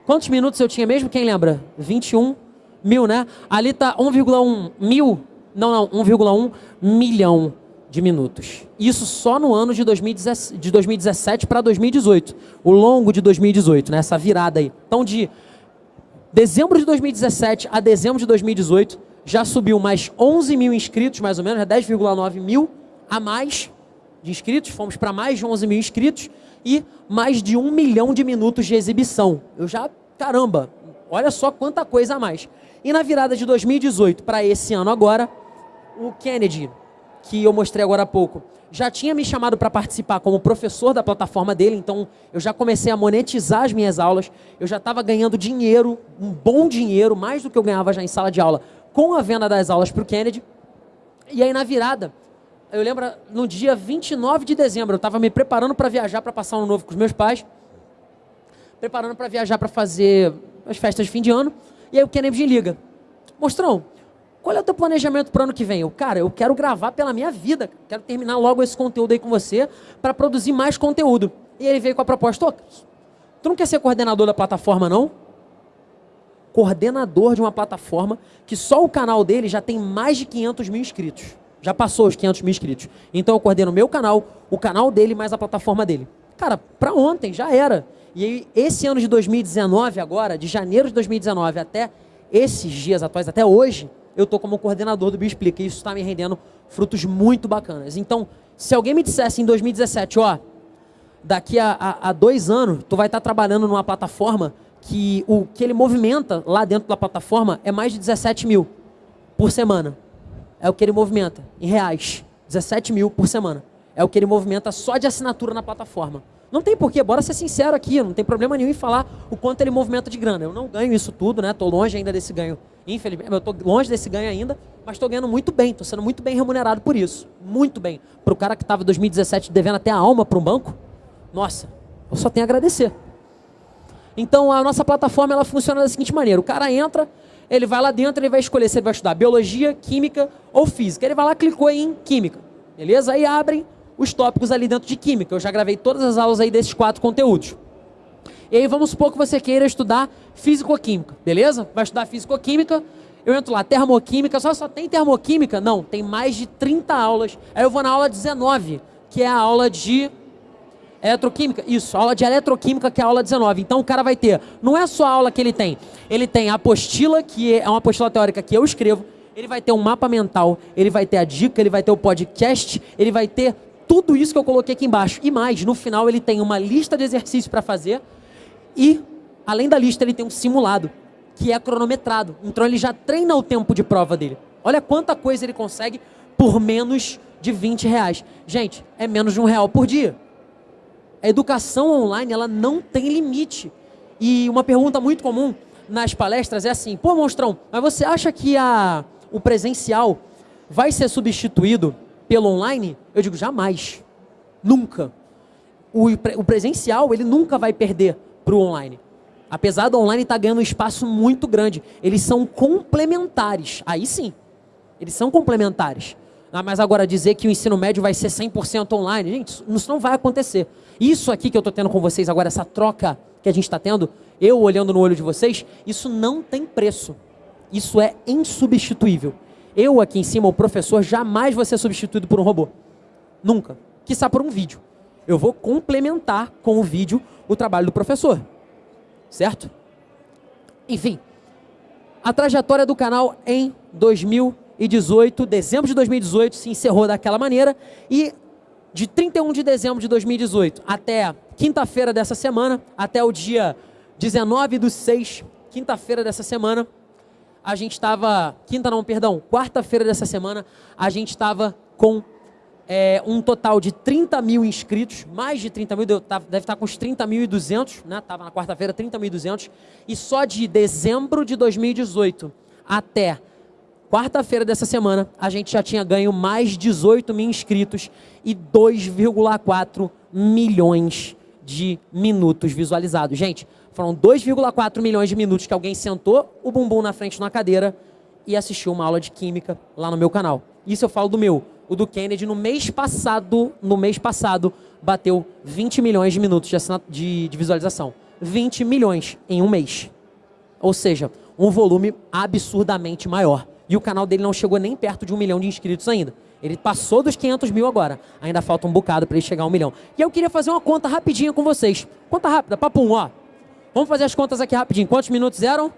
Quantos minutos eu tinha mesmo? Quem lembra? 21 mil, né? Ali tá 1,1 mil. Não, não, 1,1 milhão de minutos. Isso só no ano de 2017, de 2017 para 2018. O longo de 2018, né? essa virada aí. Então, de dezembro de 2017 a dezembro de 2018, já subiu mais 11 mil inscritos, mais ou menos, 10,9 mil a mais de inscritos. Fomos para mais de 11 mil inscritos e mais de um milhão de minutos de exibição. Eu já, caramba, olha só quanta coisa a mais. E na virada de 2018 para esse ano agora, o Kennedy que eu mostrei agora há pouco, já tinha me chamado para participar como professor da plataforma dele, então eu já comecei a monetizar as minhas aulas, eu já estava ganhando dinheiro, um bom dinheiro, mais do que eu ganhava já em sala de aula, com a venda das aulas para o Kennedy. E aí na virada, eu lembro no dia 29 de dezembro, eu estava me preparando para viajar para passar um novo com os meus pais, preparando para viajar para fazer as festas de fim de ano, e aí o Kennedy liga, Mostrão, qual é o teu planejamento para o ano que vem? Eu, cara, eu quero gravar pela minha vida. Quero terminar logo esse conteúdo aí com você para produzir mais conteúdo. E ele veio com a proposta, oh, tu não quer ser coordenador da plataforma, não? Coordenador de uma plataforma que só o canal dele já tem mais de 500 mil inscritos. Já passou os 500 mil inscritos. Então eu coordeno o meu canal, o canal dele mais a plataforma dele. Cara, para ontem, já era. E aí, esse ano de 2019 agora, de janeiro de 2019 até esses dias atuais, até hoje, eu estou como coordenador do Bioexplica e isso está me rendendo frutos muito bacanas. Então, se alguém me dissesse em 2017, ó, daqui a, a, a dois anos, tu vai estar tá trabalhando numa plataforma que o que ele movimenta lá dentro da plataforma é mais de 17 mil por semana. É o que ele movimenta em reais. 17 mil por semana. É o que ele movimenta só de assinatura na plataforma. Não tem porquê, bora ser sincero aqui, não tem problema nenhum em falar o quanto ele movimenta de grana. Eu não ganho isso tudo, né? Tô longe ainda desse ganho. Infelizmente, eu tô longe desse ganho ainda, mas estou ganhando muito bem, estou sendo muito bem remunerado por isso. Muito bem. Para o cara que estava em 2017 devendo até a alma para um banco, nossa, eu só tenho a agradecer. Então a nossa plataforma ela funciona da seguinte maneira: o cara entra, ele vai lá dentro, ele vai escolher se ele vai estudar biologia, química ou física. Ele vai lá, clicou em química, beleza? Aí abrem os tópicos ali dentro de química. Eu já gravei todas as aulas aí desses quatro conteúdos. E aí vamos supor que você queira estudar físico-química, beleza? Vai estudar físico-química, eu entro lá, termoquímica, só, só tem termoquímica? Não, tem mais de 30 aulas. Aí eu vou na aula 19, que é a aula de eletroquímica. Isso, aula de eletroquímica, que é a aula 19. Então o cara vai ter, não é só a aula que ele tem, ele tem a apostila, que é uma apostila teórica que eu escrevo, ele vai ter um mapa mental, ele vai ter a dica, ele vai ter o podcast, ele vai ter tudo isso que eu coloquei aqui embaixo. E mais, no final ele tem uma lista de exercícios para fazer e, além da lista, ele tem um simulado, que é cronometrado. Então ele já treina o tempo de prova dele. Olha quanta coisa ele consegue por menos de 20 reais. Gente, é menos de um real por dia. A educação online, ela não tem limite. E uma pergunta muito comum nas palestras é assim, pô, Monstrão, mas você acha que a, o presencial vai ser substituído pelo online? Eu digo, jamais. Nunca. o, o presencial ele nunca vai perder para o online. Apesar do online estar tá ganhando um espaço muito grande, eles são complementares. Aí sim, eles são complementares. Ah, mas agora dizer que o ensino médio vai ser 100% online, gente, isso não vai acontecer. Isso aqui que eu estou tendo com vocês agora, essa troca que a gente está tendo, eu olhando no olho de vocês, isso não tem preço. Isso é insubstituível. Eu aqui em cima, o professor, jamais vou ser substituído por um robô. Nunca. Quiçá por um vídeo. Eu vou complementar com o vídeo o trabalho do professor certo? Enfim, a trajetória do canal em 2018, dezembro de 2018, se encerrou daquela maneira e de 31 de dezembro de 2018 até quinta-feira dessa semana, até o dia 19 do 6, quinta-feira dessa semana, a gente estava, quinta não, perdão, quarta-feira dessa semana, a gente estava com é, um total de 30 mil inscritos, mais de 30 mil, deve estar com uns 30.200, né? Estava na quarta-feira 30.200. E só de dezembro de 2018 até quarta-feira dessa semana, a gente já tinha ganho mais 18 mil inscritos e 2,4 milhões de minutos visualizados. Gente, foram 2,4 milhões de minutos que alguém sentou o bumbum na frente de uma cadeira e assistiu uma aula de química lá no meu canal. Isso eu falo do meu o do Kennedy no mês passado, no mês passado, bateu 20 milhões de minutos de, de, de visualização. 20 milhões em um mês. Ou seja, um volume absurdamente maior. E o canal dele não chegou nem perto de um milhão de inscritos ainda. Ele passou dos 500 mil agora. Ainda falta um bocado para ele chegar a um milhão. E eu queria fazer uma conta rapidinha com vocês. Conta rápida, papum, ó. Vamos fazer as contas aqui rapidinho. Quantos minutos eram?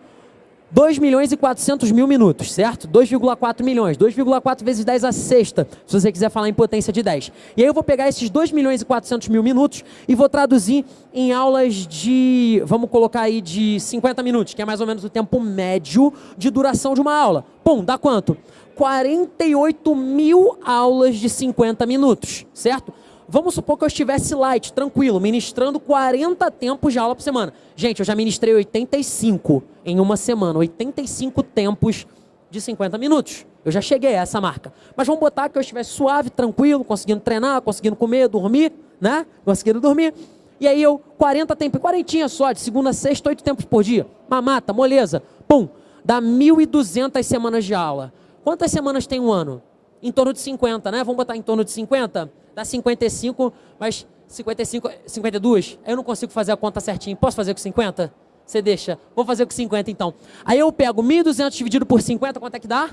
2 milhões e 400 mil minutos, certo? 2,4 milhões. 2,4 vezes 10 a sexta, se você quiser falar em potência de 10. E aí eu vou pegar esses 2 milhões e 400 mil minutos e vou traduzir em aulas de, vamos colocar aí, de 50 minutos, que é mais ou menos o tempo médio de duração de uma aula. Pum, dá quanto? 48 mil aulas de 50 minutos, certo? Vamos supor que eu estivesse light, tranquilo, ministrando 40 tempos de aula por semana. Gente, eu já ministrei 85 em uma semana, 85 tempos de 50 minutos. Eu já cheguei a essa marca. Mas vamos botar que eu estivesse suave, tranquilo, conseguindo treinar, conseguindo comer, dormir, né? Conseguindo dormir. E aí eu, 40 tempos, 40 só, de segunda a sexta, 8 tempos por dia. Mamata, moleza. Pum, dá 1.200 semanas de aula. Quantas semanas tem um ano? Em torno de 50, né? Vamos botar em torno de 50? Dá 55, mas 55, 52, eu não consigo fazer a conta certinho. Posso fazer com 50? Você deixa. Vou fazer com 50 então. Aí eu pego 1.200 dividido por 50, quanto é que dá?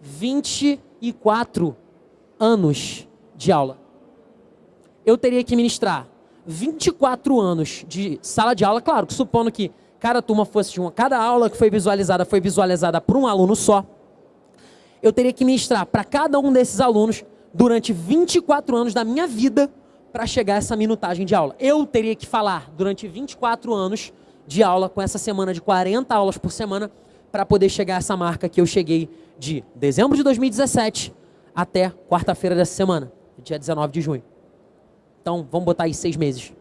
24 anos de aula. Eu teria que ministrar 24 anos de sala de aula, claro, supondo que cada turma fosse de uma, cada aula que foi visualizada foi visualizada por um aluno só. Eu teria que ministrar para cada um desses alunos durante 24 anos da minha vida para chegar a essa minutagem de aula. Eu teria que falar durante 24 anos de aula, com essa semana de 40 aulas por semana, para poder chegar a essa marca que eu cheguei de dezembro de 2017 até quarta-feira dessa semana, dia 19 de junho. Então, vamos botar aí seis meses.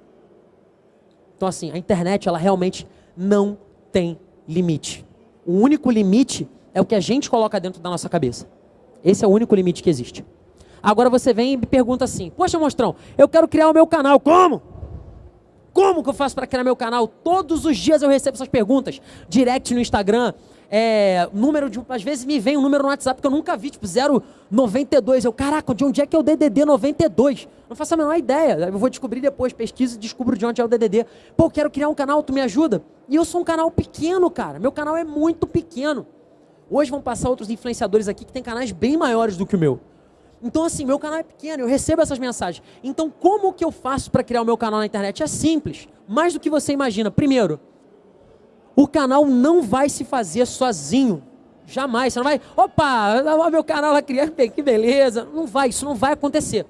Então, assim, a internet, ela realmente não tem limite. O único limite é o que a gente coloca dentro da nossa cabeça. Esse é o único limite que existe. Agora você vem e me pergunta assim: Poxa, monstrão, eu quero criar o meu canal. Como? Como que eu faço para criar meu canal? Todos os dias eu recebo essas perguntas. Direct no Instagram, é, número de. Às vezes me vem um número no WhatsApp que eu nunca vi, tipo 092. Eu, caraca, de onde é que é o DDD 92? Não faço a menor ideia. Eu vou descobrir depois, pesquisa e descubro de onde é o DDD. Pô, quero criar um canal, tu me ajuda? E eu sou um canal pequeno, cara. Meu canal é muito pequeno. Hoje vão passar outros influenciadores aqui que têm canais bem maiores do que o meu. Então, assim, meu canal é pequeno, eu recebo essas mensagens. Então, como que eu faço para criar o meu canal na internet? É simples, mais do que você imagina. Primeiro, o canal não vai se fazer sozinho. Jamais. Você não vai, opa, meu canal lá criar, [laughs] que beleza. Não vai, isso não vai acontecer.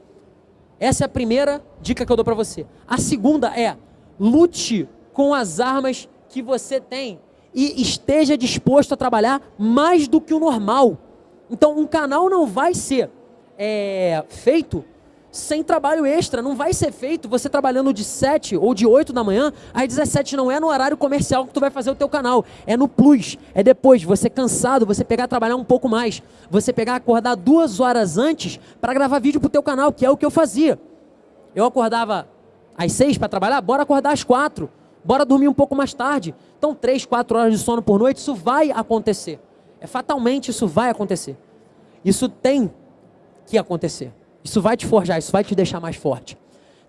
Essa é a primeira dica que eu dou para você. A segunda é, lute com as armas que você tem e esteja disposto a trabalhar mais do que o normal. Então, um canal não vai ser é, feito sem trabalho extra. Não vai ser feito você trabalhando de 7 ou de 8 da manhã, às 17 não é no horário comercial que tu vai fazer o teu canal. É no plus. É depois, você cansado, você pegar trabalhar um pouco mais. Você pegar acordar duas horas antes para gravar vídeo pro teu canal, que é o que eu fazia. Eu acordava às seis para trabalhar, bora acordar às quatro. Bora dormir um pouco mais tarde. Então, três, quatro horas de sono por noite, isso vai acontecer. É fatalmente isso vai acontecer. Isso tem que acontecer. Isso vai te forjar, isso vai te deixar mais forte.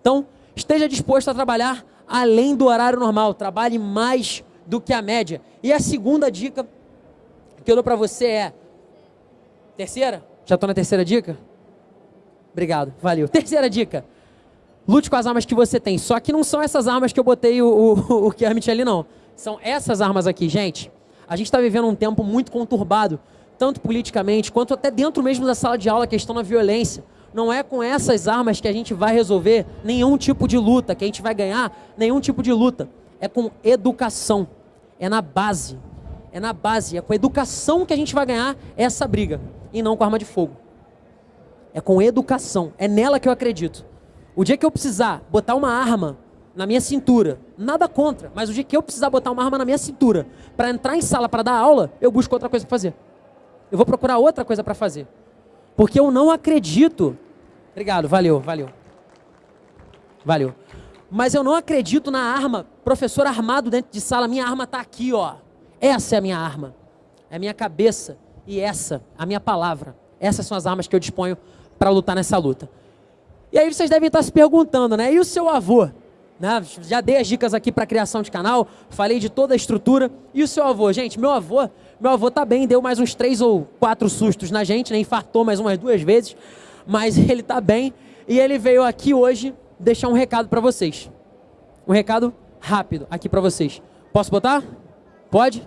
Então, esteja disposto a trabalhar além do horário normal. Trabalhe mais do que a média. E a segunda dica que eu dou para você é. Terceira? Já estou na terceira dica? Obrigado, valeu. Terceira dica. Lute com as armas que você tem. Só que não são essas armas que eu botei o, o, [laughs] o Kermit ali, não. São essas armas aqui, gente. A gente está vivendo um tempo muito conturbado, tanto politicamente, quanto até dentro mesmo da sala de aula, a questão da violência. Não é com essas armas que a gente vai resolver nenhum tipo de luta, que a gente vai ganhar nenhum tipo de luta. É com educação. É na base. É na base. É com educação que a gente vai ganhar essa briga. E não com arma de fogo. É com educação. É nela que eu acredito. O dia que eu precisar botar uma arma na minha cintura, nada contra, mas o dia que eu precisar botar uma arma na minha cintura para entrar em sala para dar aula, eu busco outra coisa para fazer. Eu vou procurar outra coisa para fazer. Porque eu não acredito. Obrigado, valeu, valeu. Valeu. Mas eu não acredito na arma, professor armado dentro de sala, minha arma está aqui, ó. Essa é a minha arma. É a minha cabeça e essa, a minha palavra. Essas são as armas que eu disponho para lutar nessa luta. E aí vocês devem estar se perguntando, né? E o seu avô? Né? Já dei as dicas aqui para criação de canal, falei de toda a estrutura. E o seu avô? Gente, meu avô, meu avô tá bem, deu mais uns três ou quatro sustos na gente, né? Infartou mais umas duas vezes, mas [laughs] ele tá bem. E ele veio aqui hoje deixar um recado para vocês. Um recado rápido aqui para vocês. Posso botar? Pode?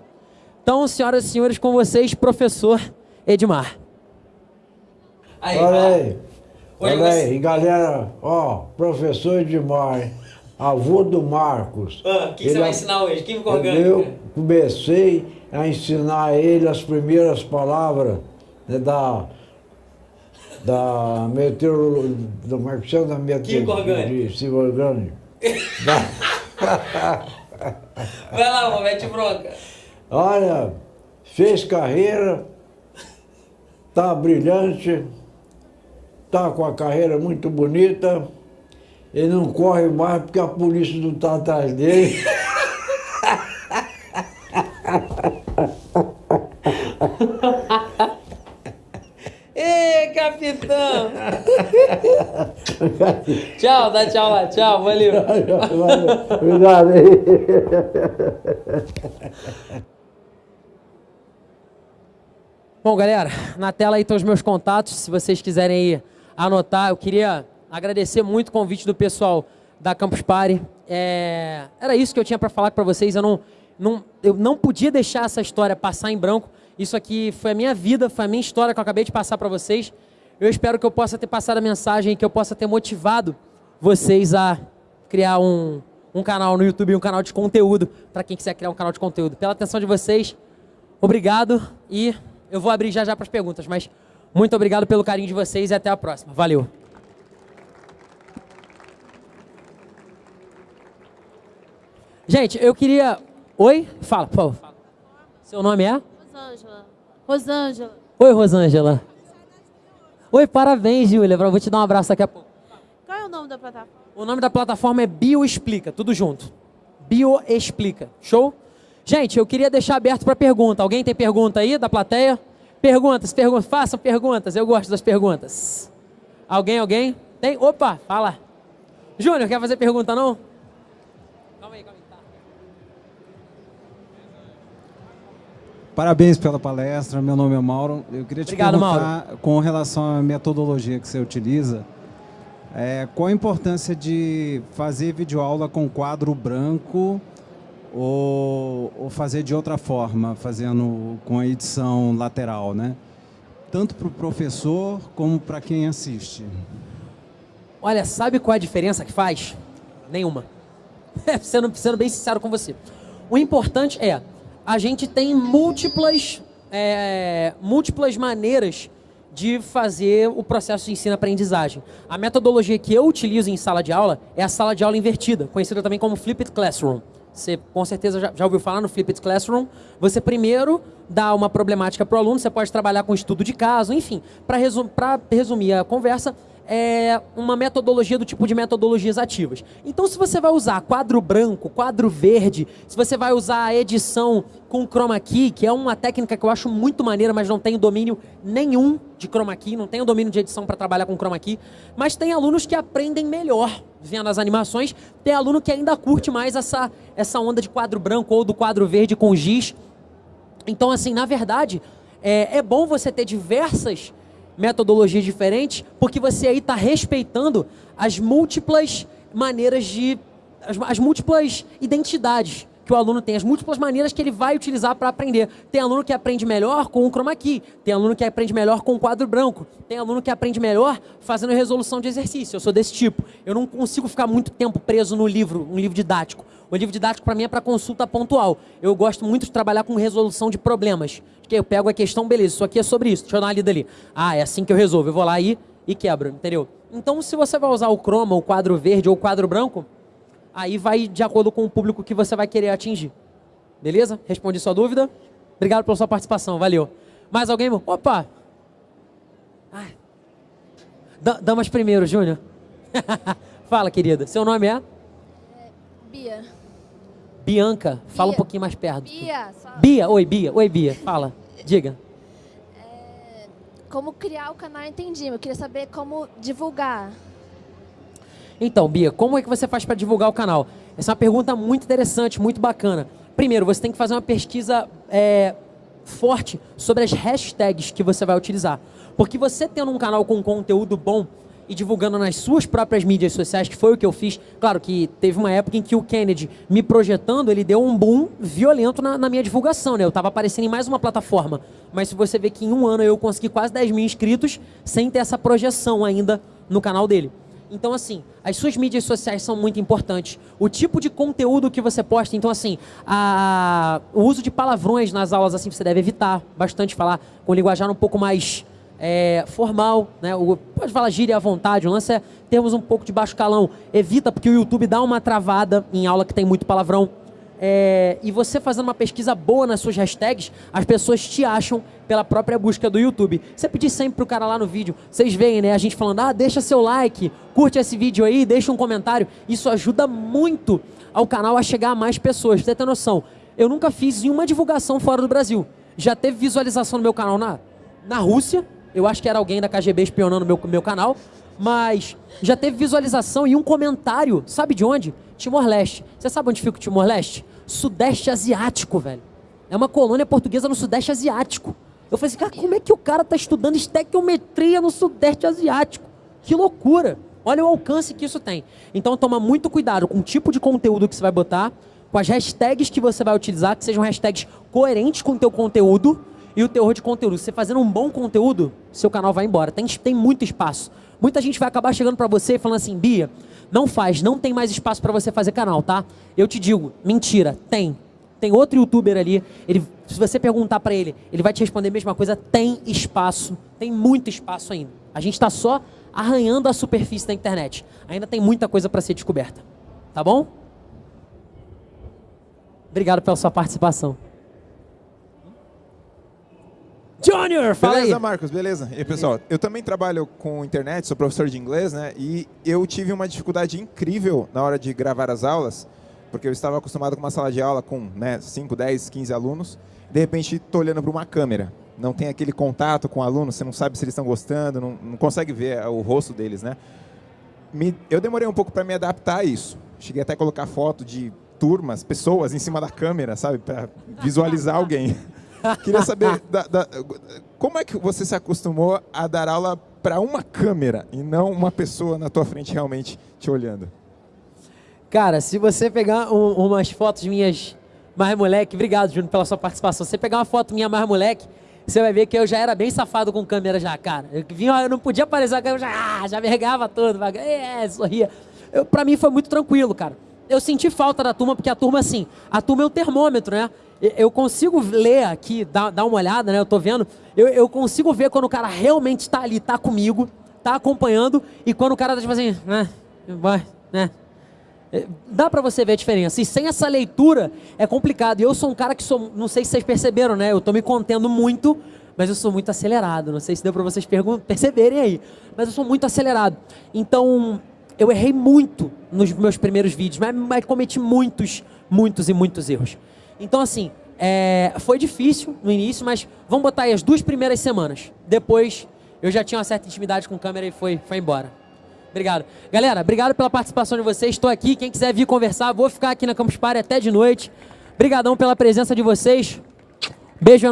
Então, senhoras e senhores, com vocês, professor Edmar. Aí, Olha aí. Olha você... aí, galera, ó, professor Edmar, avô do Marcos. Ah, o que, que você vai ensinar hoje? Química orgânica? Eu comecei a ensinar ele as primeiras palavras né, da da meteorologia, do Marcelo da meteorologia, Química orgânica. [laughs] vai lá, mete bronca. Olha, fez carreira, tá brilhante, está com a carreira muito bonita, ele não corre mais porque a polícia não está atrás dele. [laughs] Ei, capitão! [laughs] tchau, dá tchau lá, tchau, valeu. Obrigado aí. Bom, galera, na tela aí estão os meus contatos, se vocês quiserem ir anotar. Eu queria agradecer muito o convite do pessoal da Campus Party. É, era isso que eu tinha para falar para vocês. Eu não, não, eu não podia deixar essa história passar em branco. Isso aqui foi a minha vida, foi a minha história que eu acabei de passar para vocês. Eu espero que eu possa ter passado a mensagem, que eu possa ter motivado vocês a criar um, um canal no YouTube, um canal de conteúdo, para quem quiser criar um canal de conteúdo. Pela atenção de vocês, obrigado e eu vou abrir já já para as perguntas, mas muito obrigado pelo carinho de vocês e até a próxima. Valeu. Gente, eu queria... Oi? Fala, por favor. Seu nome é? Rosângela. Rosângela. Oi, Rosângela. Oi, parabéns, Júlia. Vou te dar um abraço daqui a pouco. Qual é o nome da plataforma? O nome da plataforma é Bioexplica, tudo junto. Bioexplica. Show? Gente, eu queria deixar aberto para pergunta. Alguém tem pergunta aí da plateia? Perguntas, perguntas, façam perguntas, eu gosto das perguntas. Alguém, alguém? Tem? Opa, fala. Júnior, quer fazer pergunta não? Calma aí, calma aí. Tá. Parabéns pela palestra, meu nome é Mauro. Eu queria te Obrigado, perguntar, Mauro. com relação à metodologia que você utiliza, é, qual a importância de fazer videoaula com quadro branco ou, ou fazer de outra forma, fazendo com a edição lateral, né? Tanto para o professor como para quem assiste. Olha, sabe qual é a diferença que faz? Nenhuma. [laughs] sendo, sendo bem sincero com você. O importante é, a gente tem múltiplas, é, múltiplas maneiras de fazer o processo de ensino-aprendizagem. A metodologia que eu utilizo em sala de aula é a sala de aula invertida, conhecida também como Flipped Classroom. Você com certeza já, já ouviu falar no Flipped Classroom. Você primeiro dá uma problemática para o aluno, você pode trabalhar com estudo de caso, enfim. Para resum, resumir a conversa, é uma metodologia do tipo de metodologias ativas. Então, se você vai usar quadro branco, quadro verde, se você vai usar a edição com chroma key, que é uma técnica que eu acho muito maneira, mas não tenho domínio nenhum de chroma key, não tenho domínio de edição para trabalhar com chroma key, mas tem alunos que aprendem melhor vendo as animações, tem aluno que ainda curte mais essa, essa onda de quadro branco ou do quadro verde com giz. Então, assim, na verdade, é, é bom você ter diversas metodologias diferentes, porque você aí está respeitando as múltiplas maneiras de. As, as, múltiplas identidades que o aluno tem, as múltiplas maneiras que ele vai utilizar para aprender. Tem aluno que aprende melhor com o chroma key, tem aluno que aprende melhor com o quadro branco, tem aluno que aprende melhor fazendo resolução de exercício. Eu sou desse tipo. Eu não consigo ficar muito tempo preso no livro, um livro didático. O livro didático para mim é para consulta pontual. Eu gosto muito de trabalhar com resolução de problemas. Eu pego a questão, beleza, isso aqui é sobre isso. Deixa eu dar uma lida ali. Ah, é assim que eu resolvo. Eu vou lá e, e quebro, entendeu? Então, se você vai usar o croma, o quadro verde ou o quadro branco, aí vai de acordo com o público que você vai querer atingir. Beleza? Respondi sua dúvida. Obrigado pela sua participação, valeu. Mais alguém? Opa! Damas primeiro, Júnior. [laughs] Fala, querida. Seu nome é? é Bia. Bianca, fala Bia. um pouquinho mais perto. Bia. Só... Bia, oi Bia, oi Bia, fala, diga. É, como criar o canal Entendi, eu queria saber como divulgar. Então, Bia, como é que você faz para divulgar o canal? Essa é uma pergunta muito interessante, muito bacana. Primeiro, você tem que fazer uma pesquisa é, forte sobre as hashtags que você vai utilizar. Porque você tendo um canal com conteúdo bom, e divulgando nas suas próprias mídias sociais, que foi o que eu fiz. Claro que teve uma época em que o Kennedy, me projetando, ele deu um boom violento na, na minha divulgação, né? Eu estava aparecendo em mais uma plataforma. Mas se você vê que em um ano eu consegui quase 10 mil inscritos sem ter essa projeção ainda no canal dele. Então, assim, as suas mídias sociais são muito importantes. O tipo de conteúdo que você posta. Então, assim, a... o uso de palavrões nas aulas, assim, você deve evitar bastante falar com linguajar um pouco mais é, formal, né? Pode falar gíria à vontade, o lance é termos um pouco de baixo calão. Evita, porque o YouTube dá uma travada em aula que tem muito palavrão. É, e você fazendo uma pesquisa boa nas suas hashtags, as pessoas te acham pela própria busca do YouTube. Você pedir sempre pro cara lá no vídeo, vocês veem, né? A gente falando, ah, deixa seu like, curte esse vídeo aí, deixa um comentário. Isso ajuda muito ao canal a chegar a mais pessoas. Pra você ter noção, eu nunca fiz nenhuma divulgação fora do Brasil. Já teve visualização no meu canal na, na Rússia, eu acho que era alguém da KGB espionando meu, meu canal. Mas já teve visualização e um comentário. Sabe de onde? Timor-Leste. Você sabe onde fica o Timor-Leste? Sudeste Asiático, velho. É uma colônia portuguesa no Sudeste Asiático. Eu falei assim, cara, como é que o cara tá estudando estequiometria no Sudeste Asiático? Que loucura! Olha o alcance que isso tem. Então toma muito cuidado com o tipo de conteúdo que você vai botar, com as hashtags que você vai utilizar, que sejam hashtags coerentes com o teu conteúdo e o teor de conteúdo. Você fazendo um bom conteúdo, seu canal vai embora. Tem, tem muito espaço. Muita gente vai acabar chegando para você e falando assim, Bia, não faz, não tem mais espaço para você fazer canal, tá? Eu te digo, mentira, tem. Tem outro youtuber ali, ele, se você perguntar para ele, ele vai te responder a mesma coisa, tem espaço, tem muito espaço ainda. A gente está só arranhando a superfície da internet. Ainda tem muita coisa para ser descoberta. Tá bom? Obrigado pela sua participação. Junior, fala beleza, aí. Marcos, beleza. E aí, pessoal, eu também trabalho com internet, sou professor de inglês, né? E eu tive uma dificuldade incrível na hora de gravar as aulas, porque eu estava acostumado com uma sala de aula com né, 5, 10, 15 alunos. De repente, estou olhando para uma câmera. Não tem aquele contato com o aluno, você não sabe se eles estão gostando, não, não consegue ver o rosto deles, né? Me, eu demorei um pouco para me adaptar a isso. Cheguei até a colocar foto de turmas, pessoas em cima da câmera, sabe? Para visualizar alguém. Queria saber da, da, como é que você se acostumou a dar aula para uma câmera e não uma pessoa na tua frente realmente te olhando? Cara, se você pegar um, umas fotos minhas mais moleque, obrigado, Júnior, pela sua participação. Se você pegar uma foto minha mais moleque, você vai ver que eu já era bem safado com câmera já, cara. Eu, vinha, eu não podia aparecer a câmera, já, ah, já vergava todo, é, sorria. Eu, pra mim foi muito tranquilo, cara. Eu senti falta da turma, porque a turma, assim, a turma é o termômetro, né? Eu consigo ler aqui, dar, dar uma olhada, né? Eu tô vendo, eu, eu consigo ver quando o cara realmente está ali, está comigo, está acompanhando, e quando o cara tá tipo assim, né? Vai, né? É, dá para você ver a diferença. E sem essa leitura é complicado. E eu sou um cara que sou, não sei se vocês perceberam, né? Eu tô me contendo muito mas eu sou muito acelerado. Não sei se deu para vocês perceberem aí, mas eu sou muito acelerado. Então, eu errei muito nos meus primeiros vídeos, mas, mas cometi muitos, muitos e muitos erros. Então, assim, é, foi difícil no início, mas vamos botar aí as duas primeiras semanas. Depois, eu já tinha uma certa intimidade com câmera e foi, foi embora. Obrigado. Galera, obrigado pela participação de vocês. Estou aqui. Quem quiser vir conversar, vou ficar aqui na Campus Party até de noite. Obrigadão pela presença de vocês. Beijo enorme.